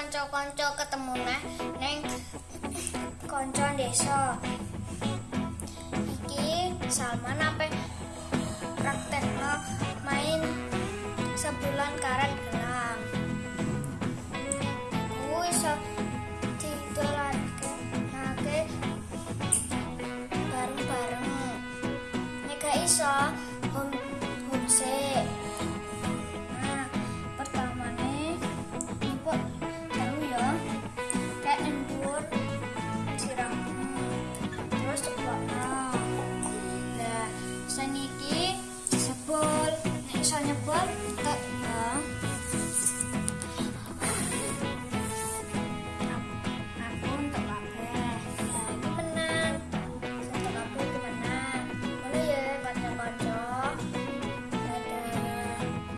kanca-kanca ketemu nah neng kanca deso iki Salman apa praktek praktekno main sebulan karet gelang iku iso ditulake nake bareng-bareng. Nek iso niki disebul nek iso nyebut